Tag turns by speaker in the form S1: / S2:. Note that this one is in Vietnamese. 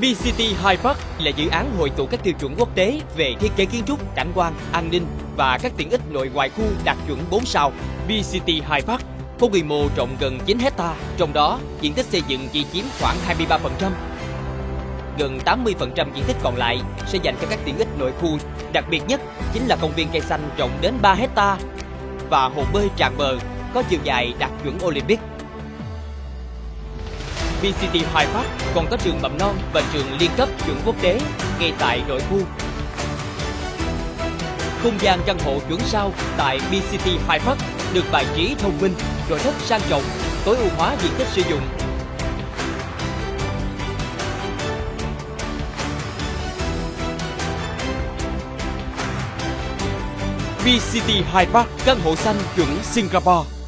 S1: VCT High Park là dự án hội tụ các tiêu chuẩn quốc tế về thiết kế kiến trúc, cảnh quan, an ninh và các tiện ích nội ngoại khu đạt chuẩn 4 sao. VCT High Park có quy mô rộng gần 9 hecta, trong đó diện tích xây dựng chỉ chiếm khoảng 23%. Gần 80% diện tích còn lại sẽ dành cho các tiện ích nội khu. Đặc biệt nhất chính là công viên cây xanh rộng đến 3 hecta và hồ bơi tràn bờ có chiều dài đạt chuẩn Olympic. VCT Hoài Bắc còn có trường mầm non và trường liên cấp chuẩn quốc tế ngay tại nội khu. Không gian căn hộ chuẩn sao tại BCT Hoài Bắc được bài trí thông minh, nội thất sang trọng, tối ưu hóa diện tích sử dụng. BCT High Park căn hộ xanh chuẩn Singapore